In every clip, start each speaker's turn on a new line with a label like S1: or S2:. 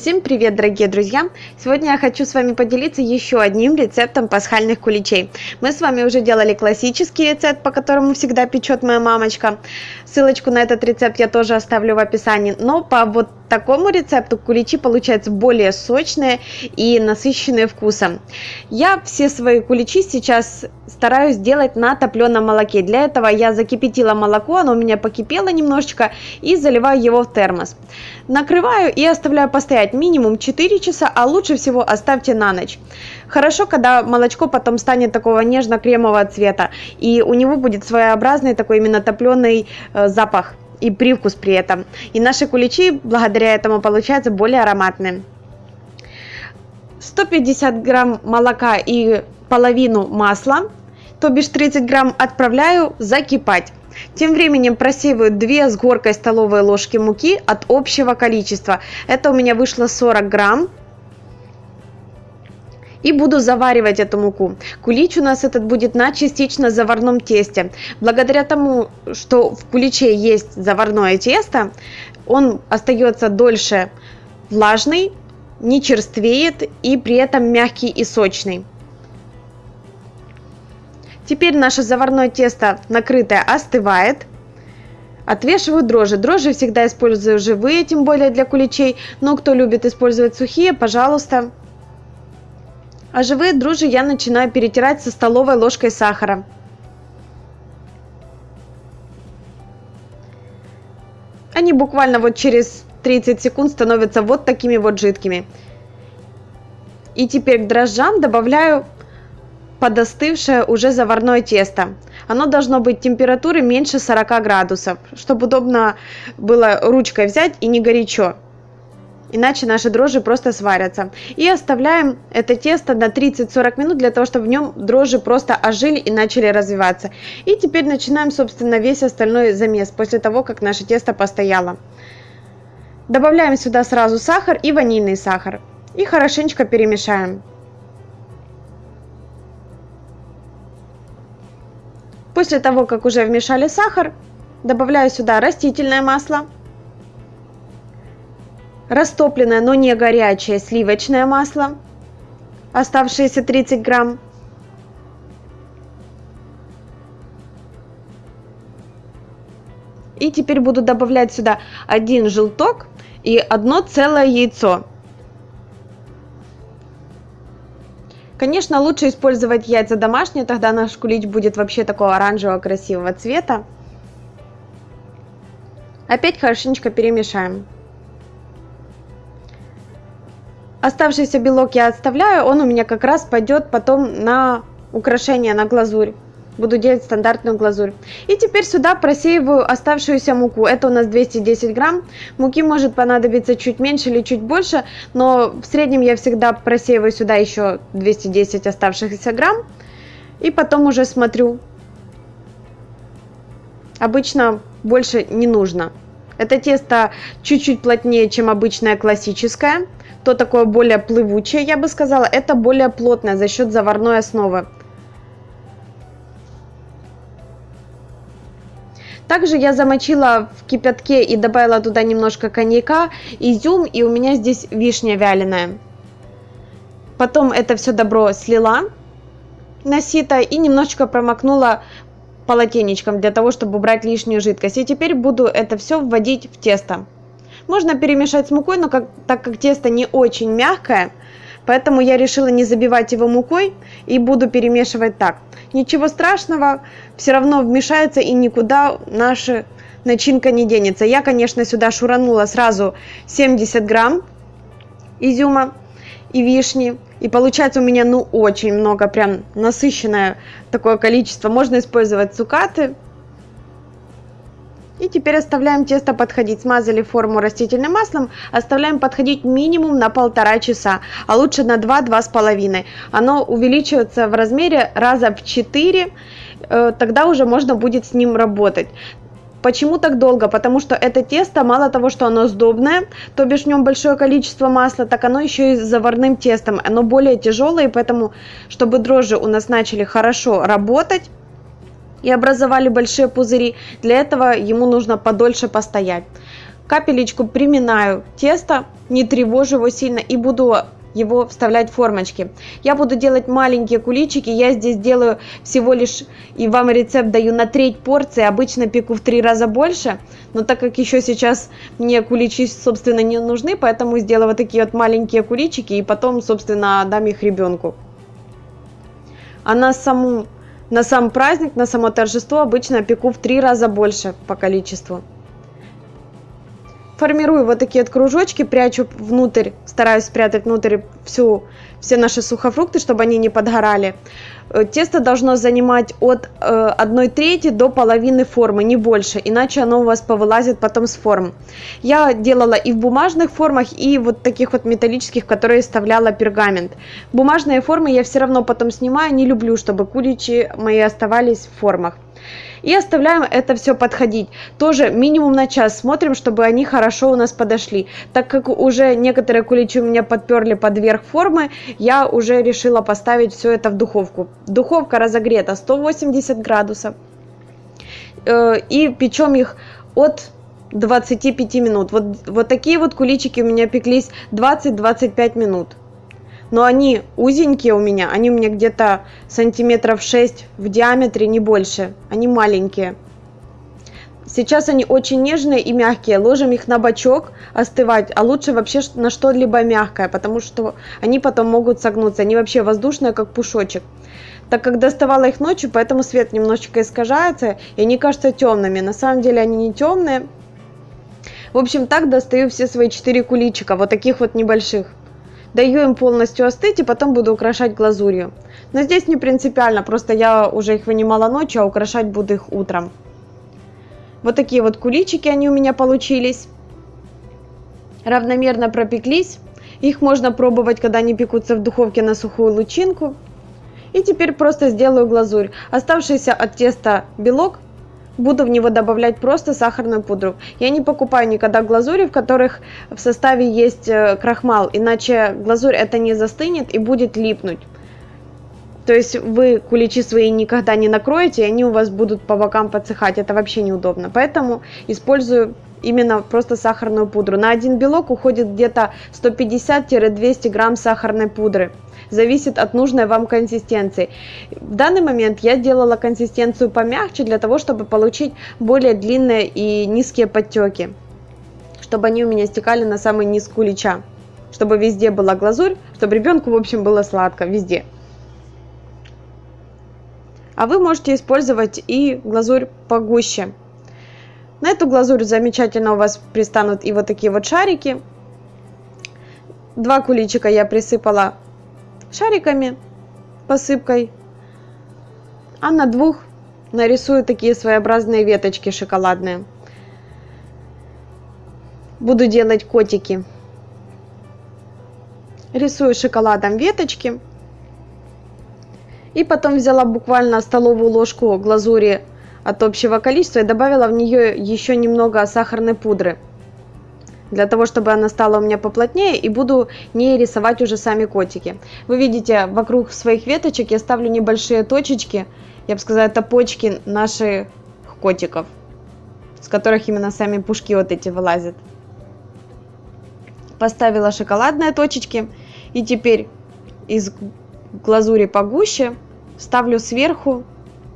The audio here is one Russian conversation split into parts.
S1: Всем привет, дорогие друзья! Сегодня я хочу с вами поделиться еще одним рецептом пасхальных куличей. Мы с вами уже делали классический рецепт, по которому всегда печет моя мамочка. Ссылочку на этот рецепт я тоже оставлю в описании. Но по вот такому рецепту куличи получаются более сочные и насыщенные вкусом. Я все свои куличи сейчас стараюсь делать на топленом молоке. Для этого я закипятила молоко, оно у меня покипело немножечко и заливаю его в термос. Накрываю и оставляю постоять минимум 4 часа, а лучше всего оставьте на ночь. Хорошо, когда молочко потом станет такого нежно-кремового цвета и у него будет своеобразный такой именно топленый э, запах и привкус при этом. И наши куличи благодаря этому получаются более ароматные. 150 грамм молока и половину масла, то бишь 30 грамм отправляю закипать. Тем временем просеиваю 2 с горкой столовой ложки муки от общего количества. Это у меня вышло 40 грамм и буду заваривать эту муку. Кулич у нас этот будет на частично заварном тесте. Благодаря тому, что в куличе есть заварное тесто, он остается дольше влажный, не черствеет и при этом мягкий и сочный. Теперь наше заварное тесто накрытое остывает. Отвешиваю дрожжи. Дрожжи всегда использую живые, тем более для куличей. Но кто любит использовать сухие, пожалуйста, а живые дрожжи я начинаю перетирать со столовой ложкой сахара. Они буквально вот через 30 секунд становятся вот такими вот жидкими. И теперь к дрожжам добавляю подостывшее уже заварное тесто. Оно должно быть температуры меньше 40 градусов, чтобы удобно было ручкой взять и не горячо иначе наши дрожжи просто сварятся. И оставляем это тесто на 30-40 минут для того, чтобы в нем дрожжи просто ожили и начали развиваться. И теперь начинаем, собственно, весь остальной замес после того, как наше тесто постояло. Добавляем сюда сразу сахар и ванильный сахар. И хорошенечко перемешаем. После того, как уже вмешали сахар, добавляю сюда растительное масло растопленное, но не горячее сливочное масло, оставшиеся 30 грамм, И теперь буду добавлять сюда один желток и одно целое яйцо. Конечно, лучше использовать яйца домашние, тогда наш кулич будет вообще такого оранжевого красивого цвета. Опять хорошенечко перемешаем. Оставшийся белок я отставляю, он у меня как раз пойдет потом на украшение, на глазурь. Буду делать стандартную глазурь. И теперь сюда просеиваю оставшуюся муку. Это у нас 210 грамм. Муки может понадобиться чуть меньше или чуть больше, но в среднем я всегда просеиваю сюда еще 210 оставшихся грамм. И потом уже смотрю. Обычно больше не нужно. Это тесто чуть-чуть плотнее, чем обычное классическое то такое более плывучее, я бы сказала, это более плотное за счет заварной основы. Также я замочила в кипятке и добавила туда немножко коньяка, изюм, и у меня здесь вишня вяленая. Потом это все добро слила на сито и немножечко промокнула полотенечком для того, чтобы убрать лишнюю жидкость. И теперь буду это все вводить в тесто. Можно перемешать с мукой, но как, так как тесто не очень мягкое, поэтому я решила не забивать его мукой и буду перемешивать так. Ничего страшного, все равно вмешается и никуда наша начинка не денется. Я, конечно, сюда шуранула сразу 70 грамм изюма и вишни. И получается у меня ну очень много, прям насыщенное такое количество. Можно использовать цукаты, и теперь оставляем тесто подходить. Смазали форму растительным маслом, оставляем подходить минимум на полтора часа, а лучше на 2-2,5. Оно увеличивается в размере раза в 4, э, тогда уже можно будет с ним работать. Почему так долго? Потому что это тесто, мало того, что оно сдобное, то бишь в нем большое количество масла, так оно еще и с заварным тестом. Оно более тяжелое, и поэтому, чтобы дрожжи у нас начали хорошо работать, и образовали большие пузыри. Для этого ему нужно подольше постоять. капелечку приминаю тесто, не тревожу его сильно и буду его вставлять в формочки. Я буду делать маленькие куличики, я здесь делаю всего лишь, и вам рецепт даю на треть порции, обычно пеку в три раза больше, но так как еще сейчас мне куличи, собственно, не нужны, поэтому сделаю вот такие вот маленькие куличики, и потом, собственно, дам их ребенку. А на саму на сам праздник, на само торжество обычно пеку в три раза больше по количеству формирую вот такие вот кружочки, прячу внутрь, стараюсь спрятать внутрь всю, все наши сухофрукты, чтобы они не подгорали. Э, тесто должно занимать от э, 1 трети до половины формы, не больше, иначе оно у вас повылазит потом с форм. Я делала и в бумажных формах, и вот таких вот металлических, которые вставляла пергамент. Бумажные формы я все равно потом снимаю, не люблю, чтобы куличи мои оставались в формах. И оставляем это все подходить. Тоже минимум на час смотрим, чтобы они хорошо у нас подошли. Так как уже некоторые куличи у меня подперли под верх формы, я уже решила поставить все это в духовку. Духовка разогрета 180 градусов. Э, и печем их от 25 минут. Вот, вот такие вот куличики у меня пеклись 20-25 минут но они узенькие у меня, они у меня где-то сантиметров 6 в диаметре, не больше, они маленькие. Сейчас они очень нежные и мягкие, ложим их на бочок остывать, а лучше вообще на что-либо мягкое, потому что они потом могут согнуться, они вообще воздушные, как пушочек. Так как доставала их ночью, поэтому свет немножечко искажается, и они кажутся темными. На самом деле они не темные. В общем, так достаю все свои четыре куличика, вот таких вот небольших. Даю им полностью остыть и потом буду украшать глазурью. Но здесь не принципиально, просто я уже их вынимала ночью, а украшать буду их утром. Вот такие вот куличики они у меня получились. Равномерно пропеклись. Их можно пробовать, когда они пекутся в духовке на сухую лучинку. И теперь просто сделаю глазурь. Оставшийся от теста белок буду в него добавлять просто сахарную пудру. Я не покупаю никогда глазури, в которых в составе есть э, крахмал, иначе глазурь это не застынет и будет липнуть. То есть вы куличи свои никогда не накроете, и они у вас будут по бокам подсыхать. Это вообще неудобно. Поэтому использую именно просто сахарную пудру. На один белок уходит где-то 150-200 грамм сахарной пудры зависит от нужной вам консистенции. В данный момент я делала консистенцию помягче для того, чтобы получить более длинные и низкие подтеки, чтобы они у меня стекали на самый низ кулича, чтобы везде была глазурь, чтобы ребенку, в общем, было сладко везде. А вы можете использовать и глазурь погуще. На эту глазурь замечательно у вас пристанут и вот такие вот шарики. Два куличика я присыпала шариками, посыпкой, а на двух нарисую такие своеобразные веточки шоколадные. Буду делать котики. Рисую шоколадом веточки. И потом взяла буквально столовую ложку глазури от общего количества и добавила в нее еще немного сахарной пудры для того, чтобы она стала у меня поплотнее, и буду не рисовать уже сами котики. Вы видите, вокруг своих веточек я ставлю небольшие точечки, я бы сказала, это почки наших котиков, с которых именно сами пушки вот эти вылазят. Поставила шоколадные точечки, и теперь из глазури погуще ставлю сверху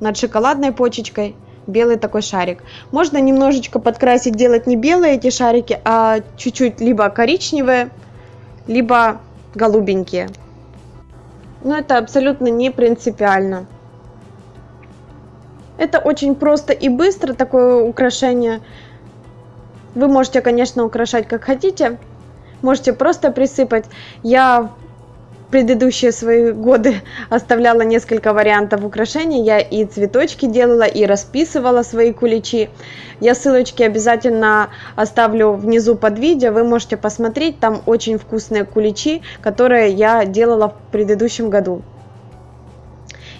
S1: над шоколадной почечкой – белый такой шарик. Можно немножечко подкрасить, делать не белые эти шарики, а чуть-чуть либо коричневые, либо голубенькие. Но это абсолютно не принципиально. Это очень просто и быстро такое украшение. Вы можете, конечно, украшать как хотите. Можете просто присыпать. Я предыдущие свои годы оставляла несколько вариантов украшений. Я и цветочки делала, и расписывала свои куличи. Я ссылочки обязательно оставлю внизу под видео. Вы можете посмотреть. Там очень вкусные куличи, которые я делала в предыдущем году.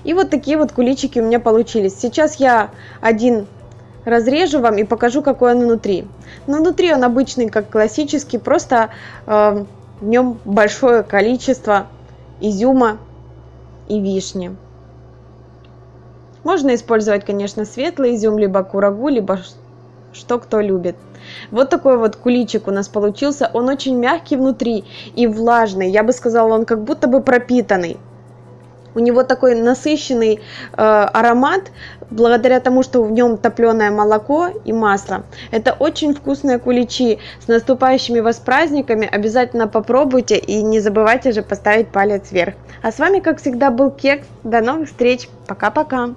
S1: И вот такие вот куличики у меня получились. Сейчас я один разрежу вам и покажу, какой он внутри. Но внутри он обычный, как классический, просто э, в нем большое количество изюма и вишни. Можно использовать, конечно, светлый изюм, либо курагу, либо что кто любит. Вот такой вот куличик у нас получился. Он очень мягкий внутри и влажный. Я бы сказала, он как будто бы пропитанный. У него такой насыщенный э, аромат, благодаря тому, что в нем топленое молоко и масло. Это очень вкусные куличи. С наступающими вас праздниками обязательно попробуйте и не забывайте же поставить палец вверх. А с вами, как всегда, был Кекс. До новых встреч. Пока-пока.